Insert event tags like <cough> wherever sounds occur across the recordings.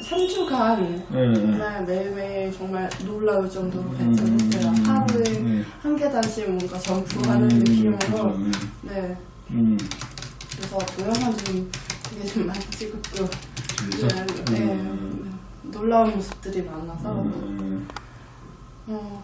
3주간 네. 정말 매일매일 정말 놀라울 정도로 발전했어요. 하루에 네. 한 계단씩 뭔가 점프하는 음, 느낌으로. 네. 네. 음. 그래서 동영상 좀 되게 좀 많이 찍었고. 네. 네. 음. 놀라운 모습들이 많아서. 음. 어,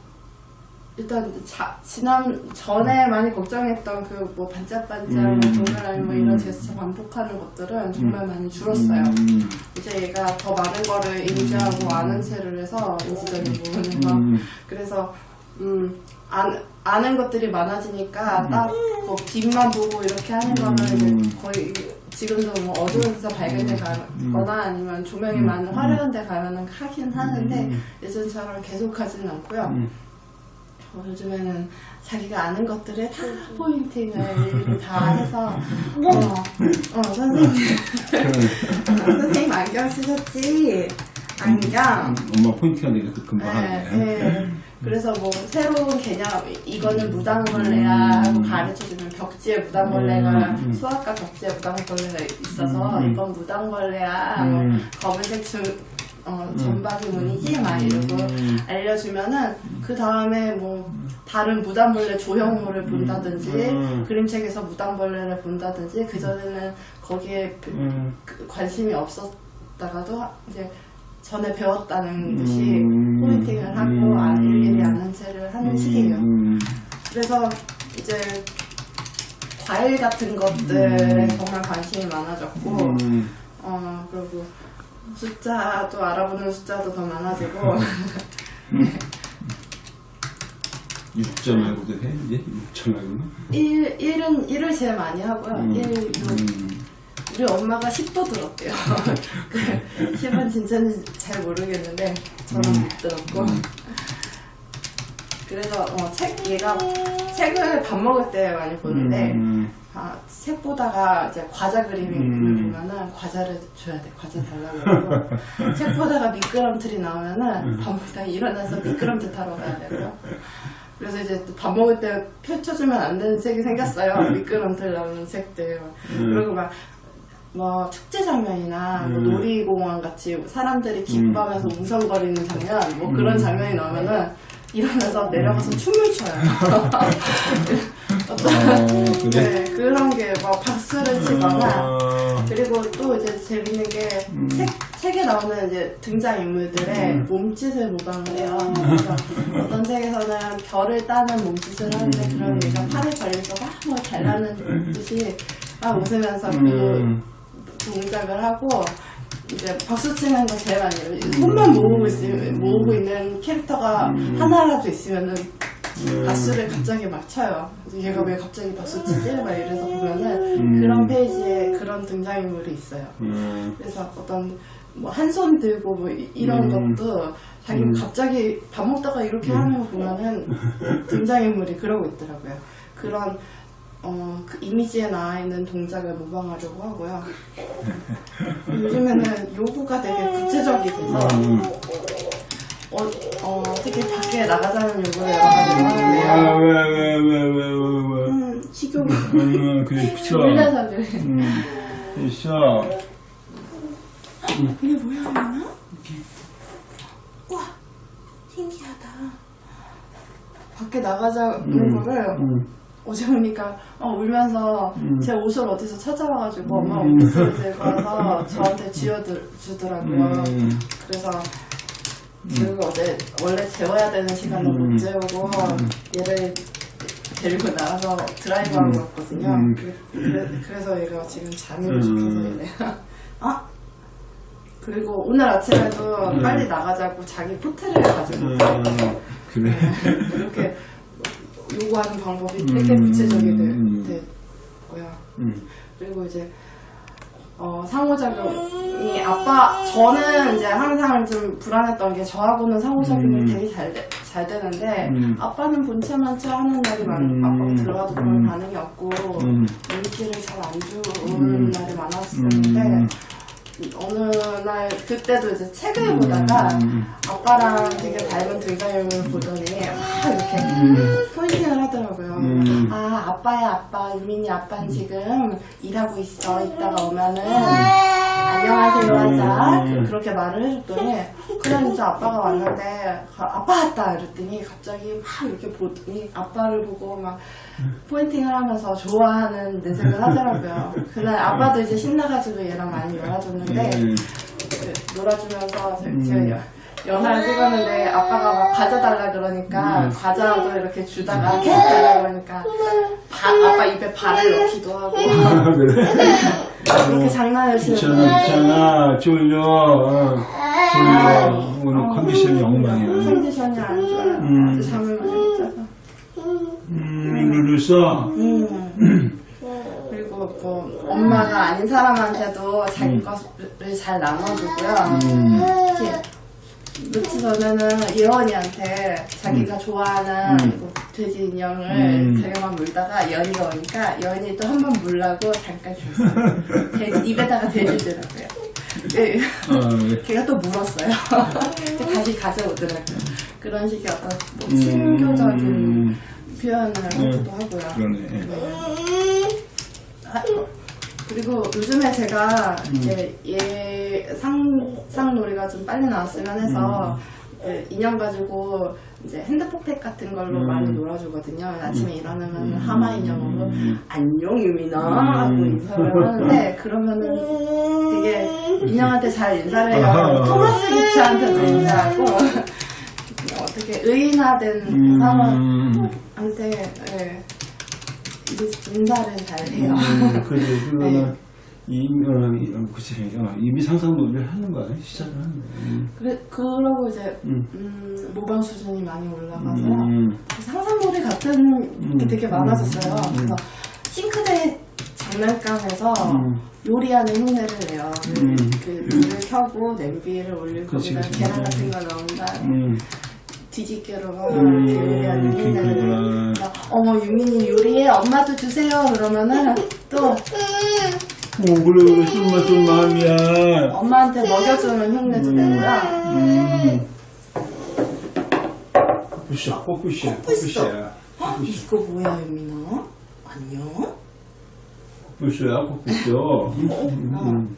일단 자, 지난 전에 많이 걱정했던 그 뭐 반짝반짝, 음. 뭐 동그라미 뭐 이런 음. 제스처 반복하는 것들은 정말 많이 줄었어요. 음. 이제 얘가 더 많은 거를 인지하고 아는 체를 해서 인지적인 부분에서 음. 그래서 음 안, 아는 것들이 많아지니까 음. 딱뭐 빛만 보고 이렇게 하는 거는 이제 거의 지금도 뭐 어두운 데서 밝은 데 가거나 아니면 조명이 음. 많은 화려한 데 가면은 하긴 하는데 음. 예전처럼 계속 하지는 않고요. 음. 어, 요즘에는 자기가 아는 것들을 다 포인팅을 다 해서 어, 어 선생님 선생님 안경 쓰셨지 안경 엄마 포인트가 내가 또 금방 네, 하네. 네. 그래서 뭐 새로운 개념 이거는 무당벌레야 하고 가르쳐주면 벽지에 무당벌레가 음, 음. 수학과 벽지에 무당벌레가 있어서 음, 음. 이건 무당벌레야 음. 뭐 검은색 줄 어, 점박이 무늬지 막 이러고 음. 알려주면은 그 다음에 뭐 다른 무당벌레 조형물을 본다든지 음. 그림책에서 무당벌레를 본다든지 그 전에는 거기에 그- 음. 그 관심이 없었다가도 이제 전에 배웠다는 듯이 음. 포인팅을 하고 음. 아, 일일이 아는 체를 하는 시기예요. 음. 그래서 이제 과일 같은 것들에 음. 정말 관심이 많아졌고 음. 어 그리고 숫자도 알아보는 숫자도 더 많아지고 6점 말고도 해? 이제? 6점 말고는? 1, 1은 1을 제일 많이 하고요. 음. 1, 6. 음. 우리 엄마가 10도 들었대요. <laughs> 그 10은 진짜인지 잘 모르겠는데 저는 음. 못 들었고. 그래서 어, 책 얘가 책을 밥 먹을 때 많이 보는데 음. 아, 책 보다가 이제 과자 그림을 음. 보면은 과자를 줘야 돼. 과자 달라고 그러고 <laughs> 책 보다가 미끄럼틀이 나오면은 밥 먹다 가 일어나서 미끄럼틀 타러 가야 되고요. 그래서 이제 또 밥 먹을 때 펼쳐주면 안 되는 책이 생겼어요. 미끄럼틀 나오는 책들. 음. 그리고 막뭐 축제 장면이나 뭐 음. 놀이공원 같이 사람들이 기뻐하면서 웅성거리는 장면 뭐 그런 장면이 나오면은 일어나서 내려가서 춤을 춰요. 어떤 어? 네, 그런 게 막 박수를 치거나 아. 그리고 또 이제 재밌는 게 음. 책, 책에 나오는 이제 등장 인물들의 음. 몸짓을 모방을 해요. 그래서 어떤 책에서는 별을 따는 몸짓을 하는데 음. 그런 얘가 팔을 벌려서 막뭐 잘나는 듯이 막 웃으면서 그 음. 동작을 하고 이제 박수 치는 거 제일 많이 해요. 손만 모으고 있으면 모으고 있는 캐릭터가 음. 하나라도 있으면은 음. 박수를 갑자기 막 쳐요. 얘가 왜 갑자기 박수 치지? 막 이래서 보면은 음. 그런 페이지에 그런 등장인물이 있어요. 음. 그래서 어떤 뭐 한 손 들고 뭐 이- 이런 음. 것도 자기 음. 갑자기 밥 먹다가 이렇게 하는 거 보면은 <laughs> 등장인물이 그러고 있더라고요. 그런 어, 그 이미지에 나와 있는 동작을 모방하려고 하고요. 요즘에는 요구가 되게 구체적이 돼서 음. 어, 어, 특히 밖에 나가자는 요구를 여러 가지 하는데요. 아, 왜, 왜, 왜, 왜, 왜, 왜. 음, 식욕 음, 그래, 그쵸. 놀라서 그래. 음, 있어. 이게 뭐야, 이거나? 우와, 신기하다. 밖에 나가자는 음, 거를 음. 어제 보니까 어, 울면서 음. 제 옷을 어디서 찾아와가지고 엄마 음. 옷을 들고 와서 저한테 쥐어주더라고요. 음. 그래서 그리고 어제 원래 재워야 되는 시간을 음. 못 재우고 얘를 데리고 나가서 드라이브하고 음. 왔거든요. 음. 그, 래 서 얘가 지금 잠이 음. 싶어서 이래. 아 그리고 오늘 아침에도 음. 빨리 나가자고 자기 호텔을 가지고 음, 왔어요. 그래. 이렇게 요구하는 방법이 되게 음. 구체적이 음. 되, 되고요. 음. 그리고 이제 어, 상호작용이 아빠 저는 이제 항상 좀 불안했던 게 저하고는 상호작용이 음. 되게 잘, 되, 잘 되는데 음. 아빠는 본체만체 하는 날이 많 음. 아빠가 들어가도 그런 음. 반응이 없고 음. 눈치를 잘 안 주는 음. 날이 많았었는데 음. 어느 날 그때도 이제 책을 보다가 음. 아빠랑 되게 닮은 등장인물을 보더니 막 이렇게 음. 포인팅을 하더라고요. 음. 아 아빠야 아빠 유민이 아빠는 지금 일하고 있어 이따가 오면은 안녕하세요 하자 음. 그- 그렇게 말을 해줬더니 그냥 진짜 아빠가 왔는데 가- 아빠 왔다 이랬더니 갑자기 막 이렇게 보더니 아빠를 보고 막 포인팅을 하면서 좋아하는 내색을 하더라고요 그날 아빠도 이제 신나가지고 얘랑 많이 놀아줬는데 음. 그 놀아주면서 제- 제가 연- 연화를 찍었는데 아빠가 막 과자 달라 그러니까 음. 과자도 이렇게 주다가 계속 달라 그러니까 바- 아빠 입에 발을 넣기도 하고 아, 그래? <laughs> 그렇게 장난을 치는데 괜찮아, 괜찮아. 졸려. 어, 졸려. 오늘 컨디션이 엉망이야. 컨디션이 안 좋아요. 음. 잠을 많이 못 자서. 음, 룰을 써. 음. <clears throat> 뭐 엄마가 아닌 사람한테도 자기 것을 잘 나눠주고요. 음. 특히 며칠 전에는 예원이한테 자기가 좋아하는 음. 뭐 돼지 인형을 음. 자기가 막 물다가 예원이가 오니까 예원이 또 한 번 물라고 잠깐 줬어요. 돼- 입에다가 대주더라고요. 예. 어, <laughs> 걔가 또 물었어요. <laughs> 다시 가져오더라고요. 그런 식의 어떤 뭐 음. 친교적인 표현을 하기도 하고요. 그러네. 아, 어, 그리고 요즘에 제가 음. 이제 얘 상상 놀이가 좀 빨리 나왔으면 해서 그 인형 가지고 이제 핸드폰팩 같은 걸로 음. 많이 놀아주거든요. 아침에 일어나면 음. 하마 인형으로 음. 안녕 유미나 음. 하고 인사를 하는데 그러면은 되게 인형한테 잘 인사를 해요. 아하. 토마스 기차한테도 인사하고 <laughs> 어떻게 의인화된 음. 사람한테 예, 이제 인사를 잘 해요. 음, <laughs> 그래, 그거는, 네. 이, 어, 그치. 어, 이미 상상 놀이를 하는 거야. 시작을 하는 거야. 음. 그래 그러고 이제 음. 음, 모방 수준이 많이 올라가서 음. 상상놀이 같은 게 되게 많아졌어요. 음. 그래서 싱크대 장난감에서 음. 요리하는 흉내를 내요. 그- 음. 그 불을 켜고 냄비를 올리고 그치, 그치. 계란 같은 거 넣은다. 음. 뒤집개로 막 음, 이렇게 요리하는. 그래서 어머 유민이 요리해 엄마도 주세요 그러면은 또 어, 그래, 그래. 좀만, 좀 마음이야. 엄마한테 먹여주는 흉내도 내고요. 음. 뽀뽀샤, 뽀뽀샤, 뽀뽀샤. 이거 뭐야 유민아? 안녕? 뽀뽀샤야, 뽀뽀샤. 음.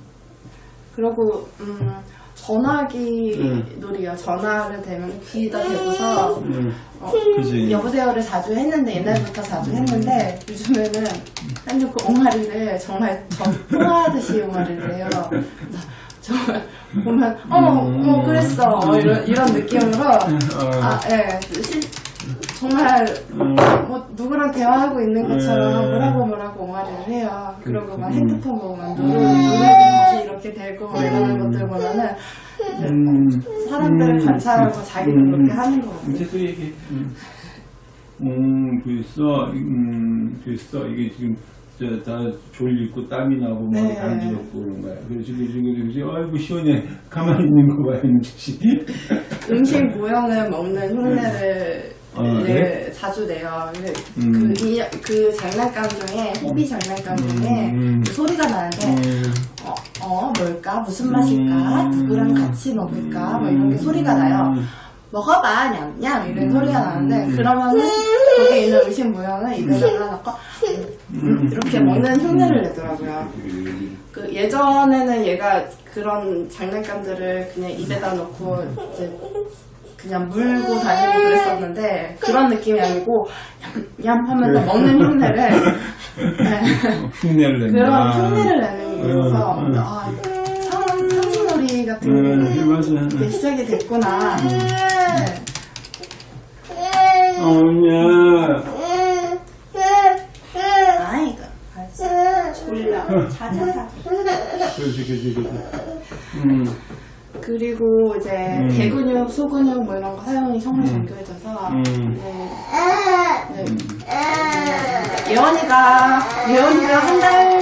그리고 음, 전화기 음. 놀이요. 전화를 대면 귀에다 대고서 음. 어, 그지. 여보세요를 자주 했는데 옛날부터 자주 했는데 요즘에는 한그 옹알이를 정말 정포하듯이 옹알이를 해요. 정말 보면 어머 음. 어머 그랬어 어, 이런 이런 느낌으로 어. 아 예. 정말 음. 뭐 누구랑 대화하고 있는 것처럼 음. 뭐라고 뭐라고 옹알이를 해요. 그리고 막 음. 핸드폰 보면 누르 누르기 이렇게 되고 뭐 이러는 음. 것들 보면은 이제 음. 사람들을 음. 관찰하고 자기도 음. 그렇게 하는 것 같아요. 계속 얘기해. 음, 음 됐어. 음, 됐어. 이게 지금 저, 다 졸리고 땀이 나고 막 네. 간지럽고 그런 거야. 그래서 지금 지금 지금 아이고 시원해. 가만히 있는 거 봐, 이놈 씨. 음식 모형을 먹는 흉내를 아, 네? 자주 내요. 음. 그, 이, 그 장난감 중에 호비 장난감 중에 음. 그 소리가 나는데 음, 어, 어 뭘까 무슨 맛일까 음. 누구랑 같이 먹을까 뭐 이런 게 소리가 나요. 먹어봐 냠냠 이런 소리가 나는데 음. 그러면은 거기에 있는 음식 모형을 입에다가 넣고 음. 이렇게 먹는 흉내를 내더라고요. 그 예전에는 얘가 그런 장난감들을 그냥 입에다 넣고 이제 그냥 물고 다니고 그랬었는데 그런 느낌이 아니고 얌 하면서 먹는 흉내를 네, <laughs> 흉내를 낸다. 그런 흉내를 내는 게 있어서 음, 음. 아, 상, 상징놀이 같은 음, 게 맞아. 시작이 됐구나. 아이고 알았어. 졸려. 자자자. 그렇지, 그렇지, 그렇지. 음, 그리고 이제 음. 대근육, 소근육 뭐 이런 거 사용이 정말 정교해져서 음. 네. 네. 예원이가 예원이가 한 달, 두달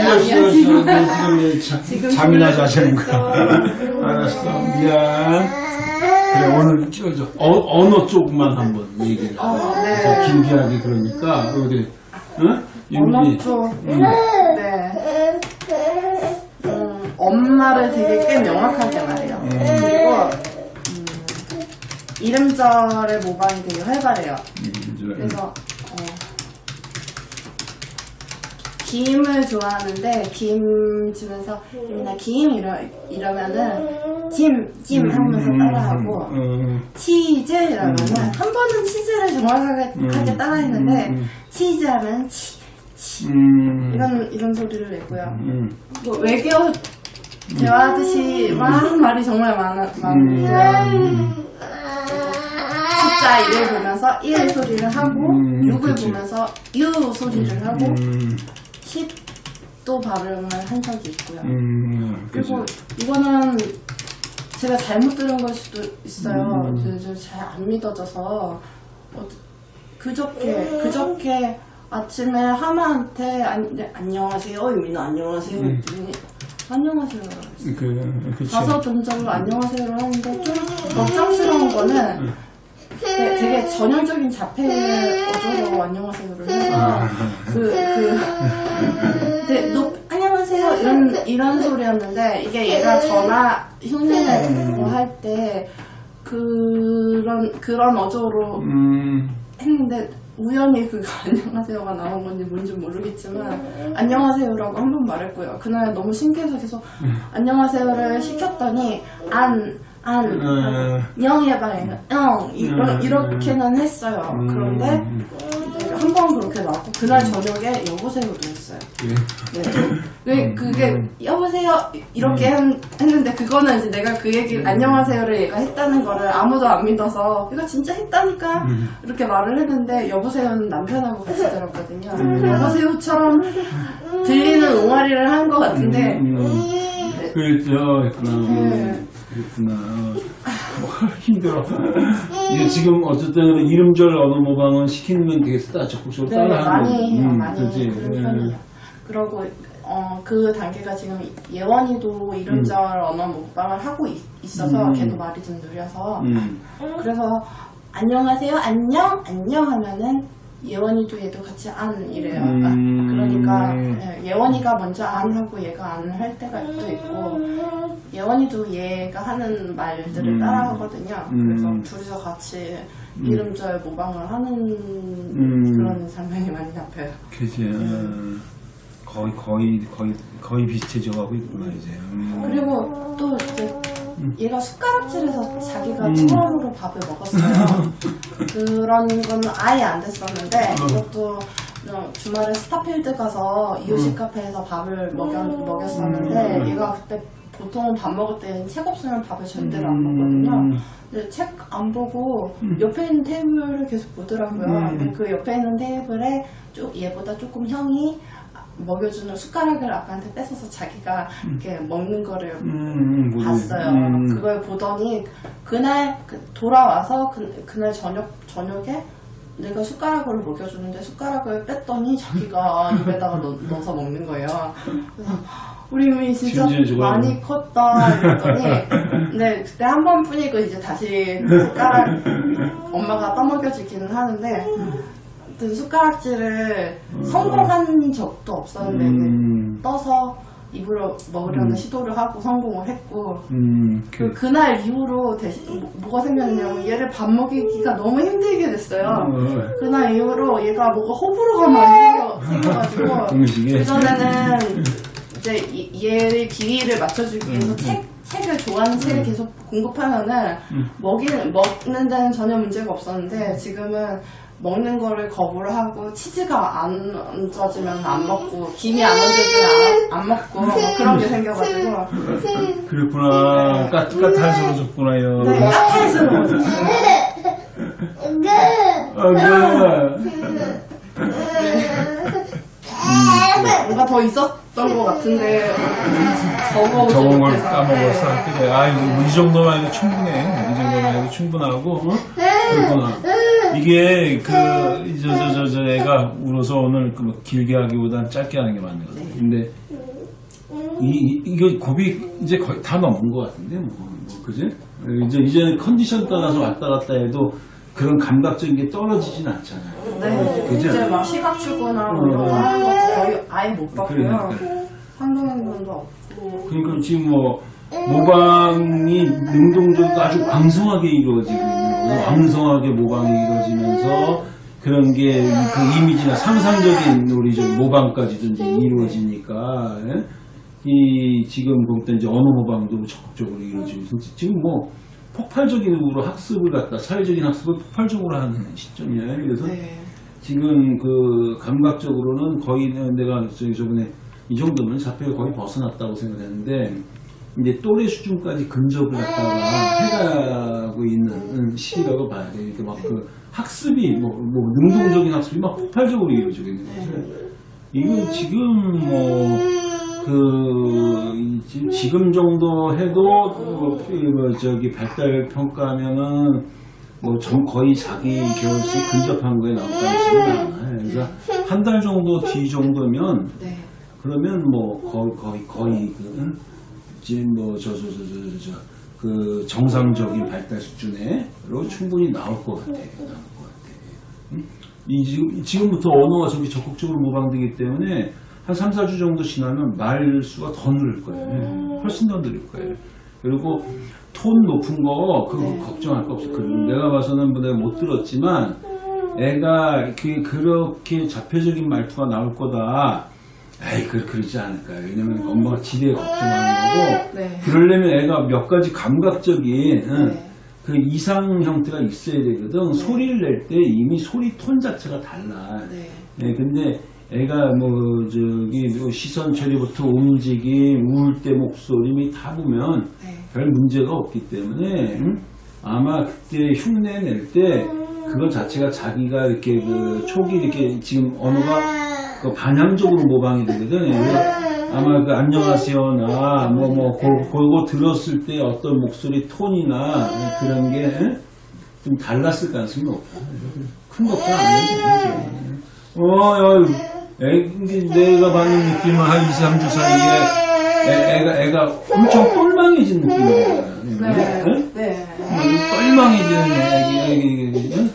어. 너 지금 지금 자- 잠이나 자자는. 거야. 알았어, 미안. 그래, 오늘 찍어줘. 어, 언어 쪽만 한번 얘기를. 어, 네. 더 길게 하기 그러니까, 우리, 응? 쪽. 응. 네. 음, 엄마를 되게 꽤 명확하게 말해요. 그리고 음, 이름절의 모방이 되게 활발해요. 음, 그래서 어, 김을 좋아하는데 김 주면서 나 김 이러 이러면은 찜찜 하면서 따라하고 음, 치즈 이러면은 한 번은 치즈를 정확하게 음, 하게 따라했는데 음, 음. 치즈 하면 치, 치. 음, 이런 이런 소리를 내고요. 음, 뭐 외교 대화하듯이 막 말이 정말 많아 음, 숫자 1을 보면서 1 소리를 하고 음, 6을 그치. 보면서 U 소리를 하고 음, 10도 발음을 한 적이 있고요. 음, 그리고 이거는 제가 잘못 들은 걸 수도 있어요. 음. 잘안 믿어져서 어, 그저께 그저께 아침에 하마한테 안, 네, 안녕하세요 이민아 안녕하세요 음. 했더니 안녕하세요 그, 그치. 가서 전적으로 안녕하세요를 하는데 좀 걱정스러운 거는 되- 되게 전형적인 자폐 어조로 안녕하세요를 해서 아. 그, 그, 근데 너, 안녕하세요. 이런, 이런 소리였는데, 이게 얘가 전화 흉내를 뭐할 때, 그런, 그런 어조로 음, 했는데, 우연히 그 <laughs> 안녕하세요가 나온 건지 뭔지 모르겠지만, 안녕하세요라고 한 번 말했고요. 그날 너무 신기해서 계속, 안녕하세요를 시켰더니, 안, 안, 음. 영 해봐요. 영. 이러, 음. 이렇게는 했어요. 음, 그런데, 음, 한번 그렇게 나왔고 그날 저녁에 여보세요도 했어요. 그래. 네. 그- 음, 그게 음. 여보세요 이렇게 한- 했는데 그거는 이제 내가 그 얘기 음. 안녕하세요를 얘가 했다는 거를 아무도 안 믿어서 이거 진짜 했다니까 음. 이렇게 말을 했는데 여보세요는 남편하고 같이 들었거든요. 음. 여보세요처럼 들리는 옹알이를 한 것 같은데 음, 음. 네. 그랬죠. 네. 그랬구나. 뭐, <laughs> 힘들어. 이게 지금 어쨌든 이름절 언어 모방은 시키면 되겠어. 따 적극적으로 네, 따라하는 많이 해요, 음, 많이 그지? 그런 예. 편이에요. 그러고 어, 그 단계가 지금 예원이도 이름절 언어 모방을 하고 있, 어서 음. 걔도 말이 좀 느려서 음, 그래서 안녕하세요 안녕 안녕 하면은 예원이도 얘도 같이 안 이래요. 음. 그러니까 예, 예원이가 먼저 안 하고 얘가 안 할 때가 또 있고 예원이도 얘가 하는 말들을 음. 따라 하거든요. 음. 그래서 둘이서 같이 이름절 모방을 하는 음. 그런 장면이 많이 잡혀요. 그지. 어, 거의, 거의, 거의, 거의 비슷해져 가고 있구나, 이제. 음. 그리고 또 이제 얘가 숟가락질해서 자기가 음. 처음으로 밥을 먹었어요. <laughs> 그런 건 아예 안 됐었는데 이것도 어, 주말에 스타필드 가서 이호식 카페에서 밥을 먹였, 먹였었는데 음. 얘가 그때 보통 밥 먹을 때는 책 없으면 밥을 절대로 안 먹거든요. 음. 근데 책 안 보고 옆에 있는 테이블을 계속 보더라고요. 음. 그 옆에 있는 테이블에 쭉 얘보다 조금 형이 먹여주는 숟가락을 아빠한테 뺏어서 자기가 이렇게 먹는 거를 음, 음, 봤어요. 음. 그걸 보더니 그날 그- 돌아와서 그, 그날 저녁 저녁에 내가 숟가락을 먹여주는데 숟가락을 뺐더니 자기가 <laughs> 입에다가 넣, 넣어서 먹는 거예요. 그래서 우리 이미 진짜. 많이 컸다 이랬더니 근데 그때 한 번뿐이고 이제 다시 그 숟가락 엄마가 떠먹여주기는 하는데 그 숟가락질을 성공한 적도 없었는데 음, 떠서 입으로 먹으려는 음. 시도를 하고 성공을 했고 음, 그 그, 그날 이후로 대신 뭐- 뭐가 생겼냐면 얘를 밥 먹이기가 너무 힘들게 됐어요. 어, 그날 이후로 얘가 뭐가 호불호가 많이 생겨, 생겨가지고. <laughs> 그전에는 <laughs> 이제 이- 얘의 비위를 맞춰주기 위해서 음, 책 책을 좋아하는 책을 계속 공급하면은 음. 먹이는 먹는 데는 전혀 문제가 없었는데 지금은 먹는 거를 거부를 하고 치즈가 안 얹어지면 안 먹고 김이 안 얹어지면 안, 안 먹고 뭐 그런 게 생겨가지고 그랬구나. 까, 까탈스러워졌구나, 요. 네, 까탈스러워 아, 그래. 뭔가 더 있었던 것 같은데 적어 적은 걸 까먹었어. 그래. 아, 이거 이 정도만 해도 충분해. 이 정도만 해도 충분하고. 어? 그렇구나. 이게 그저저 저 저 애가 울어서 오늘 그뭐 길게 하기보단 짧게 하는 게 맞는 것 같아요. 근데 이, 이 이거 고비 이제 거의 다 넘은 것 같은데 뭐, 뭐 그지? 이제 이제는 컨디션 따라서 왔다 갔다 해도 그런 감각적인 게 떨어지진 않잖아요. 네. 그죠? 이제 막 시각 출구나 어. 뭐 거의 아예 못 봤고요. 그러니까. 한동행동도 없고. 그러니까 지금 뭐 모방이 능동적으로 아주 왕성하게 이루어지고 왕성하게 모방이 이루어지면서 그런 게 그 이미지나 상상적인 우리 좀 모방까지도 이제 이루어지니까 예? 이 지금 볼때 이제 언어 모방도 적극적으로 이루어지고 지금 뭐 폭발적으로 학습을 갖다 사회적인 학습을 폭발적으로 하는 시점이에요. 그래서 네. 지금 그 감각적으로는 거의 내가 저기 저번에 이 정도면 자폐가 거의 벗어났다고 생각했는데 이제 또래 수준까지 근접을 갖다가 해가고 있는 시기라고 봐야 돼. 그러니까 막그 학습이 뭐, 뭐 능동적인 학습이 막 폭발적으로 이루어지고 있는 거죠. 이건 지금 뭐 그 지금 정도 해도 뭐, 뭐 저기 발달 평가하면은 뭐 전 거의 자기 결혼식 근접한 거에 나올 가능성이 많아요. 그래서 한 달 정도 뒤 정도면 네. 그러면 뭐 거의 거의 거의 그 응? 지금 뭐저 저저저저그 정상적인 발달 수준으로 충분히 나올 것 같아요. 나올 것 같아요. 응? 이 지금 지금부터 언어가 저기 적극적으로 모방되기 때문에 한 3, 4주 정도 지나면 말 수가 더 늘을 거예요. 훨씬 더 늘을 거예요. 그리고 톤 높은 거 그거 네. 걱정할 거 없어. 그 내가 봐서는 뭐 내가 못 들었지만 애가 그 그렇게 자폐적인 말투가 나올 거다. 에이 그 그러지 않을까요? 왜냐면 엄마가 지대 걱정하는 거고 네. 그러려면 애가 몇 가지 감각적인 응, 네. 그 이상 형태가 있어야 되거든. 소리를 낼 때 이미 소리 톤 자체가 달라. 네. 예, 근데 애가 뭐 저기 뭐 시선 처리부터 움직임, 울 때 목소리 다 보면 네. 별 문제가 없기 때문에 응? 아마 그때 흉내 낼때 그거 자체가 자기가 이렇게 그 촉이 이렇게 지금 언어가 그 반향적으로 모방이 되거든. 아마 그 안녕하세요나 뭐뭐 그거 들었을 때 어떤 목소리 톤이나 그런 게 좀 달랐을 가능성이 높아. 큰 걱정 안 해도 돼. 어, 야, 애, 내가 받는 느낌은 한 2, 3주 사이에 애, 애가, 애가 엄청 똘망해진 느낌이야. 네. 응? 네. 똘망해지는 애기, 애기, 애기, 응?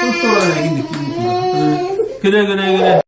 똘똘한 애기 느낌이구나. 그래, 그래, 그래.